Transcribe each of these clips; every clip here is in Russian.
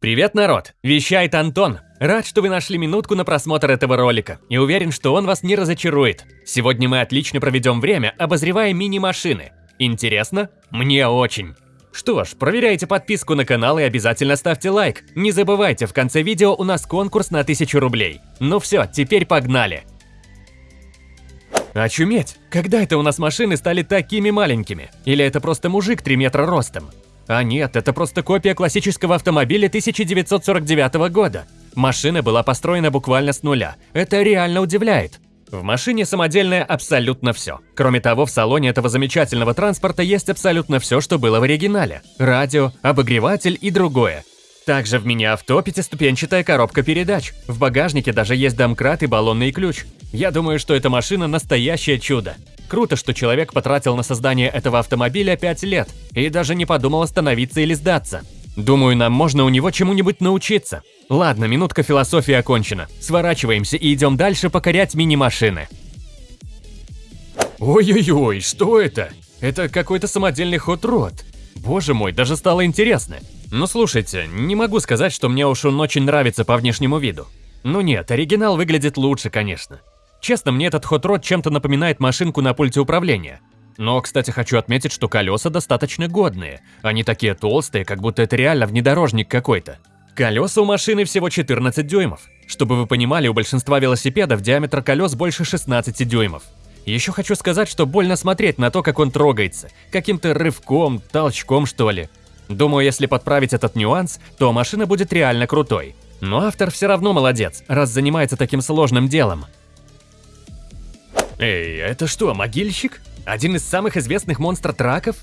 Привет, народ! Вещает Антон. Рад, что вы нашли минутку на просмотр этого ролика и уверен, что он вас не разочарует. Сегодня мы отлично проведем время, обозревая мини-машины. Интересно? Мне очень. Что ж, проверяйте подписку на канал и обязательно ставьте лайк. Не забывайте, в конце видео у нас конкурс на 1000 рублей. Ну все, теперь погнали! Очуметь! Когда это у нас машины стали такими маленькими? Или это просто мужик 3 метра ростом? А нет, это просто копия классического автомобиля 1949 года. Машина была построена буквально с нуля. Это реально удивляет. В машине самодельное абсолютно все. Кроме того, в салоне этого замечательного транспорта есть абсолютно все, что было в оригинале. Радио, обогреватель и другое. Также в мини-авто пятиступенчатая коробка передач. В багажнике даже есть домкрат и баллонный ключ. Я думаю, что эта машина настоящее чудо. Круто, что человек потратил на создание этого автомобиля 5 лет и даже не подумал остановиться или сдаться. Думаю, нам можно у него чему-нибудь научиться. Ладно, минутка философии окончена. Сворачиваемся и идем дальше покорять мини-машины. Ой-ой-ой, что это? Это какой-то самодельный хот-род. Боже мой, даже стало интересно. Ну слушайте, не могу сказать, что мне уж он очень нравится по внешнему виду. Ну нет, оригинал выглядит лучше, конечно. Честно, мне этот хот-род чем-то напоминает машинку на пульте управления. Но, кстати, хочу отметить, что колеса достаточно годные. Они такие толстые, как будто это реально внедорожник какой-то. Колеса у машины всего 14 дюймов. Чтобы вы понимали, у большинства велосипедов диаметр колес больше 16 дюймов. Еще хочу сказать, что больно смотреть на то, как он трогается. Каким-то рывком, толчком что ли. Думаю, если подправить этот нюанс, то машина будет реально крутой. Но автор все равно молодец, раз занимается таким сложным делом. Эй, это что, могильщик? Один из самых известных монстр-траков?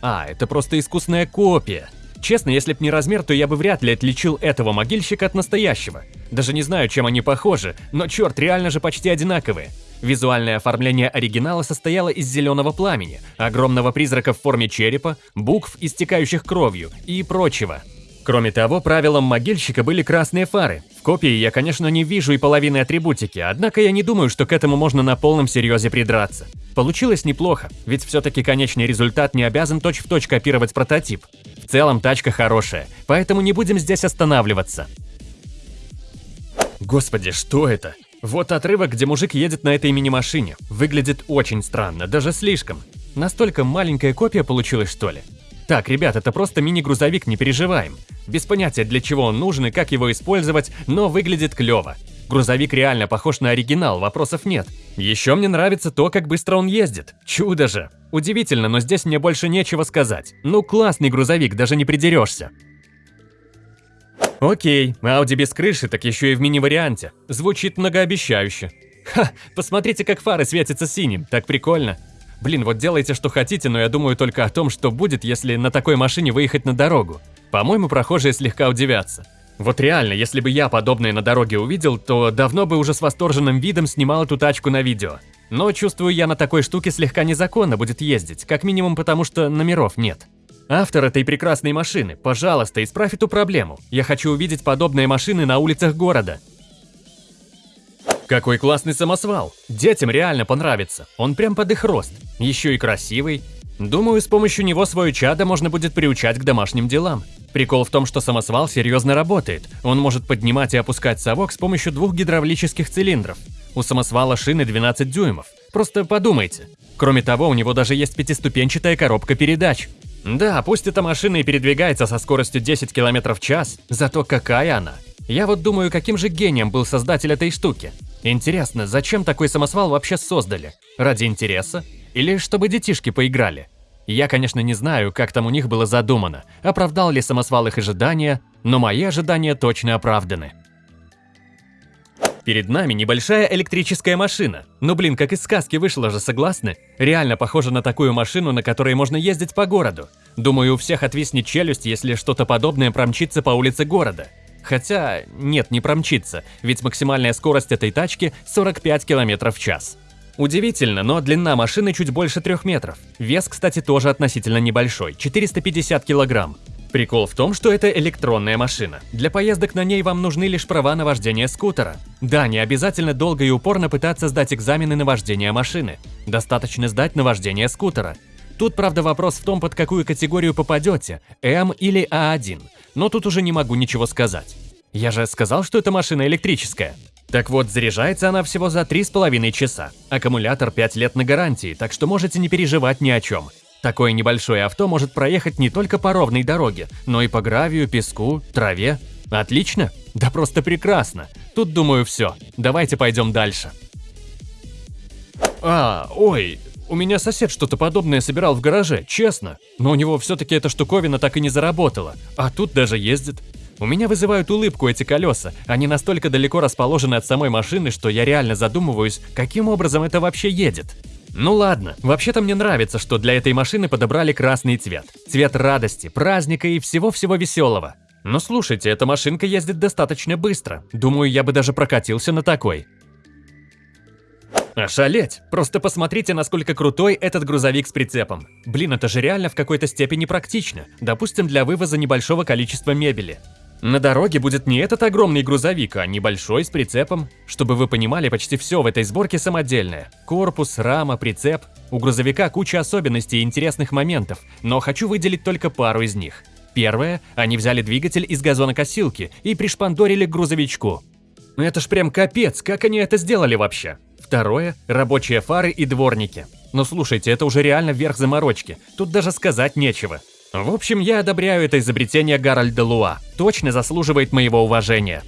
А, это просто искусная копия. Честно, если б не размер, то я бы вряд ли отличил этого могильщика от настоящего. Даже не знаю, чем они похожи, но черт, реально же почти одинаковые. Визуальное оформление оригинала состояло из зеленого пламени, огромного призрака в форме черепа, букв, истекающих кровью и прочего. Кроме того, правилом могильщика были красные фары. Копии я, конечно, не вижу и половины атрибутики, однако я не думаю, что к этому можно на полном серьезе придраться. Получилось неплохо, ведь все-таки конечный результат не обязан точь-в-точь точь копировать прототип. В целом тачка хорошая, поэтому не будем здесь останавливаться. Господи, что это? Вот отрывок, где мужик едет на этой мини-машине. Выглядит очень странно, даже слишком. Настолько маленькая копия получилась, что ли? Так, ребят, это просто мини-грузовик, не переживаем. Без понятия, для чего он нужен и как его использовать, но выглядит клево. Грузовик реально похож на оригинал, вопросов нет. Еще мне нравится то, как быстро он ездит. Чудо же. Удивительно, но здесь мне больше нечего сказать. Ну классный грузовик, даже не придерешься. Окей, Audi без крыши, так еще и в мини-варианте. Звучит многообещающе. Ха, посмотрите, как фары светятся синим, так прикольно. Блин, вот делайте, что хотите, но я думаю только о том, что будет, если на такой машине выехать на дорогу. По-моему, прохожие слегка удивятся. Вот реально, если бы я подобное на дороге увидел, то давно бы уже с восторженным видом снимал эту тачку на видео. Но чувствую, я на такой штуке слегка незаконно будет ездить, как минимум потому, что номеров нет. Автор этой прекрасной машины, пожалуйста, исправь эту проблему. Я хочу увидеть подобные машины на улицах города. Какой классный самосвал! Детям реально понравится, он прям под их рост. Еще и красивый. Думаю, с помощью него свое чадо можно будет приучать к домашним делам. Прикол в том, что самосвал серьезно работает. Он может поднимать и опускать совок с помощью двух гидравлических цилиндров. У самосвала шины 12 дюймов. Просто подумайте. Кроме того, у него даже есть пятиступенчатая коробка передач. Да, пусть эта машина и передвигается со скоростью 10 км в час, зато какая она. Я вот думаю, каким же гением был создатель этой штуки. Интересно, зачем такой самосвал вообще создали? Ради интереса? Или чтобы детишки поиграли? Я, конечно, не знаю, как там у них было задумано, оправдал ли самосвал их ожидания, но мои ожидания точно оправданы. Перед нами небольшая электрическая машина. Ну блин, как из сказки вышло же, согласны? Реально похоже на такую машину, на которой можно ездить по городу. Думаю, у всех отвиснет челюсть, если что-то подобное промчится по улице города. Хотя, нет, не промчится, ведь максимальная скорость этой тачки 45 км в час. Удивительно, но длина машины чуть больше 3 метров. Вес, кстати, тоже относительно небольшой – 450 килограмм. Прикол в том, что это электронная машина. Для поездок на ней вам нужны лишь права на вождение скутера. Да, не обязательно долго и упорно пытаться сдать экзамены на вождение машины. Достаточно сдать на вождение скутера. Тут, правда, вопрос в том, под какую категорию попадете – М или А1. Но тут уже не могу ничего сказать. Я же сказал, что эта машина электрическая. Так вот, заряжается она всего за 3,5 часа. Аккумулятор 5 лет на гарантии, так что можете не переживать ни о чем. Такое небольшое авто может проехать не только по ровной дороге, но и по гравию, песку, траве. Отлично? Да просто прекрасно. Тут, думаю, все. Давайте пойдем дальше. А, ой, у меня сосед что-то подобное собирал в гараже, честно. Но у него все-таки эта штуковина так и не заработала. А тут даже ездит. У меня вызывают улыбку эти колеса. Они настолько далеко расположены от самой машины, что я реально задумываюсь, каким образом это вообще едет. Ну ладно, вообще-то мне нравится, что для этой машины подобрали красный цвет. Цвет радости, праздника и всего-всего веселого. Но слушайте, эта машинка ездит достаточно быстро. Думаю, я бы даже прокатился на такой. Ошалеть! Просто посмотрите, насколько крутой этот грузовик с прицепом. Блин, это же реально в какой-то степени практично. Допустим, для вывоза небольшого количества мебели. На дороге будет не этот огромный грузовик, а небольшой с прицепом. Чтобы вы понимали, почти все в этой сборке самодельное. Корпус, рама, прицеп. У грузовика куча особенностей и интересных моментов, но хочу выделить только пару из них. Первое, они взяли двигатель из газонокосилки и пришпандорили к грузовичку. Это ж прям капец, как они это сделали вообще? Второе – рабочие фары и дворники. Но слушайте, это уже реально верх заморочки, тут даже сказать нечего. В общем, я одобряю это изобретение Гарольда Луа. Точно заслуживает моего уважения.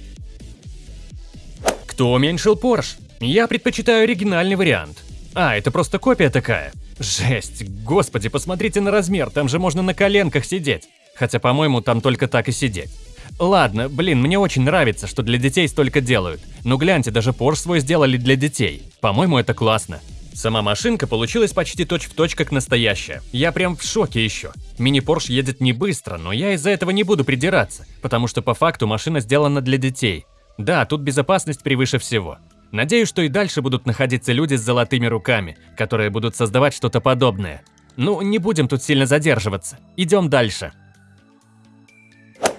Кто уменьшил Porsche? Я предпочитаю оригинальный вариант. А, это просто копия такая. Жесть, господи, посмотрите на размер, там же можно на коленках сидеть. Хотя, по-моему, там только так и сидеть. Ладно, блин, мне очень нравится, что для детей столько делают. Но гляньте, даже Porsche свой сделали для детей. По-моему, это классно. Сама машинка получилась почти точь-в-точь точь как настоящая. Я прям в шоке еще. Мини-Порш едет не быстро, но я из-за этого не буду придираться, потому что по факту машина сделана для детей. Да, тут безопасность превыше всего. Надеюсь, что и дальше будут находиться люди с золотыми руками, которые будут создавать что-то подобное. Ну, не будем тут сильно задерживаться. Идем дальше.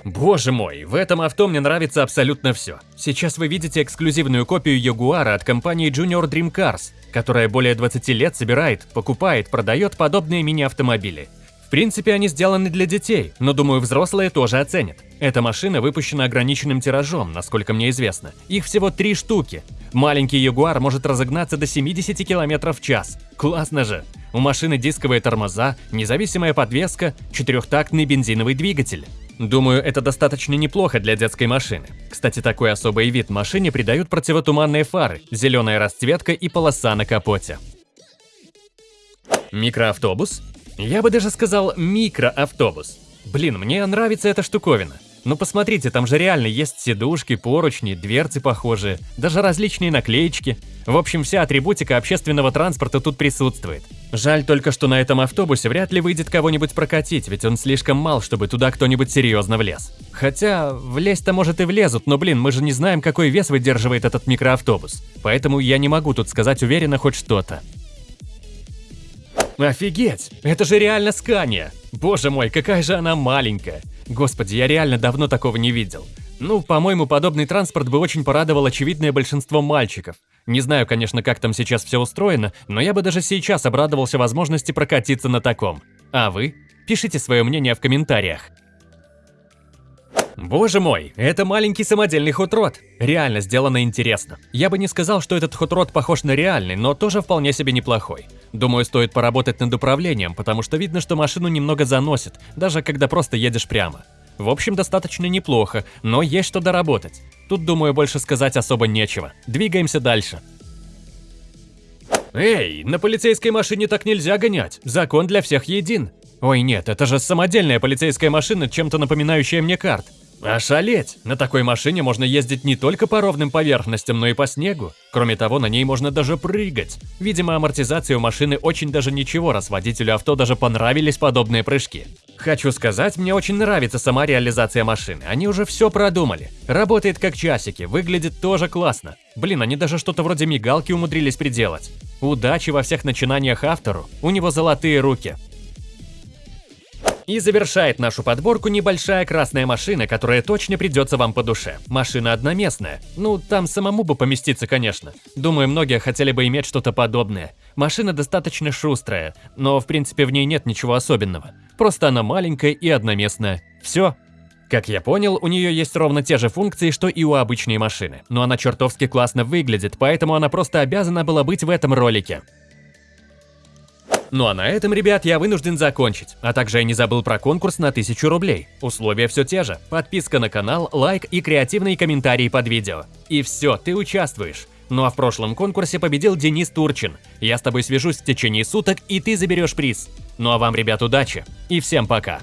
Боже мой, в этом авто мне нравится абсолютно все. Сейчас вы видите эксклюзивную копию Ягуара от компании Junior Dream Cars, которая более 20 лет собирает, покупает, продает подобные мини-автомобили. В принципе, они сделаны для детей, но думаю, взрослые тоже оценят. Эта машина выпущена ограниченным тиражом, насколько мне известно. Их всего три штуки. Маленький Ягуар может разогнаться до 70 км в час. Классно же! У машины дисковые тормоза, независимая подвеска, четырехтактный бензиновый двигатель. Думаю, это достаточно неплохо для детской машины. Кстати, такой особый вид машине придают противотуманные фары, зеленая расцветка и полоса на капоте. Микроавтобус? Я бы даже сказал микроавтобус. Блин, мне нравится эта штуковина. Ну посмотрите, там же реально есть сидушки, поручни, дверцы похожие, даже различные наклеечки. В общем, вся атрибутика общественного транспорта тут присутствует. Жаль только, что на этом автобусе вряд ли выйдет кого-нибудь прокатить, ведь он слишком мал, чтобы туда кто-нибудь серьезно влез. Хотя, влезть-то может и влезут, но блин, мы же не знаем, какой вес выдерживает этот микроавтобус. Поэтому я не могу тут сказать уверенно хоть что-то. Офигеть! Это же реально Скания! Боже мой, какая же она маленькая! Господи, я реально давно такого не видел. Ну, по-моему, подобный транспорт бы очень порадовал очевидное большинство мальчиков. Не знаю, конечно, как там сейчас все устроено, но я бы даже сейчас обрадовался возможности прокатиться на таком. А вы? Пишите свое мнение в комментариях. Боже мой, это маленький самодельный хотрод. Реально сделано интересно. Я бы не сказал, что этот хотрод похож на реальный, но тоже вполне себе неплохой. Думаю, стоит поработать над управлением, потому что видно, что машину немного заносит, даже когда просто едешь прямо. В общем, достаточно неплохо, но есть что доработать. Тут, думаю, больше сказать особо нечего. Двигаемся дальше. Эй, на полицейской машине так нельзя гонять. Закон для всех един. Ой, нет, это же самодельная полицейская машина, чем-то напоминающая мне карт. Ошалеть! На такой машине можно ездить не только по ровным поверхностям, но и по снегу. Кроме того, на ней можно даже прыгать. Видимо, амортизация у машины очень даже ничего, раз водителю авто даже понравились подобные прыжки. Хочу сказать, мне очень нравится сама реализация машины. Они уже все продумали. Работает как часики, выглядит тоже классно. Блин, они даже что-то вроде мигалки умудрились приделать. Удачи во всех начинаниях автору, у него золотые руки. И завершает нашу подборку небольшая красная машина, которая точно придется вам по душе. Машина одноместная. Ну, там самому бы поместиться, конечно. Думаю, многие хотели бы иметь что-то подобное. Машина достаточно шустрая, но в принципе в ней нет ничего особенного. Просто она маленькая и одноместная. Все. Как я понял, у нее есть ровно те же функции, что и у обычной машины, но она чертовски классно выглядит, поэтому она просто обязана была быть в этом ролике. Ну а на этом, ребят, я вынужден закончить. А также я не забыл про конкурс на 1000 рублей. Условия все те же. Подписка на канал, лайк и креативные комментарии под видео. И все, ты участвуешь. Ну а в прошлом конкурсе победил Денис Турчин. Я с тобой свяжусь в течение суток, и ты заберешь приз. Ну а вам, ребят, удачи. И всем пока.